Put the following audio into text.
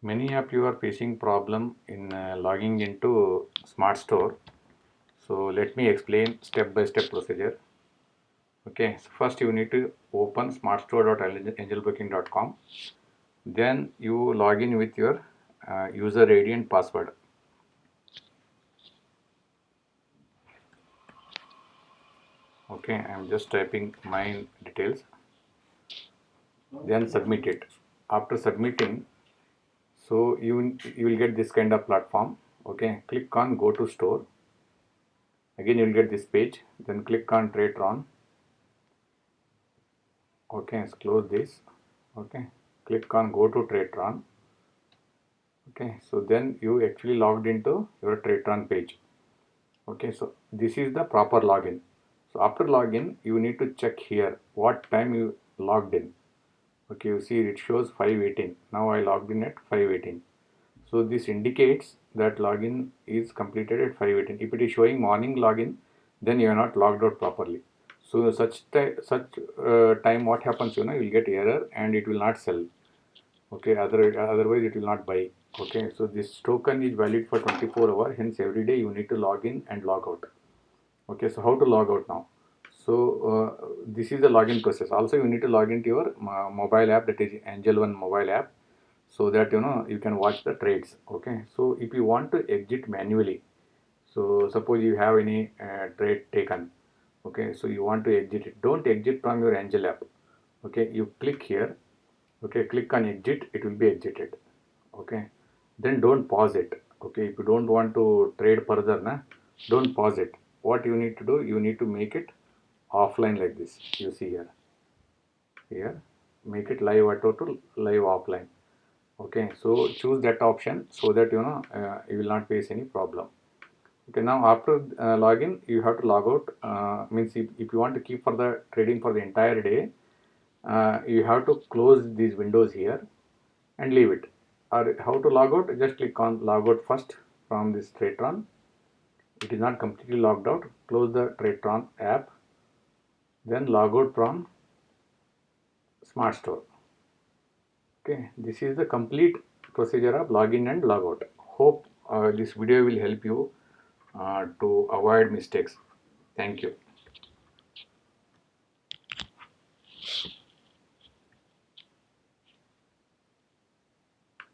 Many of you are facing problem in uh, logging into Smart Store. So let me explain step by step procedure. Okay, so first you need to open smartstore.angelbroking.com. Then you log in with your uh, user ID and password. Okay, I am just typing my details. Then submit it. After submitting, so you you will get this kind of platform. Okay, click on go to store. Again, you will get this page. Then click on Tradetron. Okay, let's close this. Okay, click on go to Tradetron. Okay, so then you actually logged into your Tradetron page. Okay, so this is the proper login. So after login, you need to check here what time you logged in. Okay, you see it shows 518. Now I logged in at 518. So this indicates that login is completed at 518. If it is showing morning login, then you are not logged out properly. So such such uh, time what happens, you know, you will get error and it will not sell. Okay, other otherwise it will not buy. Okay, so this token is valid for 24 hours. Hence every day you need to log in and log out okay so how to log out now so uh, this is the login process. Also you need to log into your uh, mobile app that is angel one mobile app so that you know you can watch the trades okay? So if you want to exit manually so suppose you have any uh, trade taken okay? So you want to exit it. Don't exit from your angel app okay? You click here okay? Click on exit it will be exited okay? Then don't pause it okay? If you don't want to trade further na don't pause it. What you need to do you need to make it offline like this you see here. Here make it live auto to live offline. Okay so choose that option so that you know uh, you will not face any problem. Okay now after uh, login you have to log out. Uh, means if, if you want to keep for the trading for the entire day uh, you have to close these windows here and leave it. Or how to log out? Just click on log out first from this Tradetron it is not completely logged out. Close the Tradetron app then log out from smart store. Okay this is the complete procedure of login and logout. Hope uh, this video will help you uh, to avoid mistakes. Thank you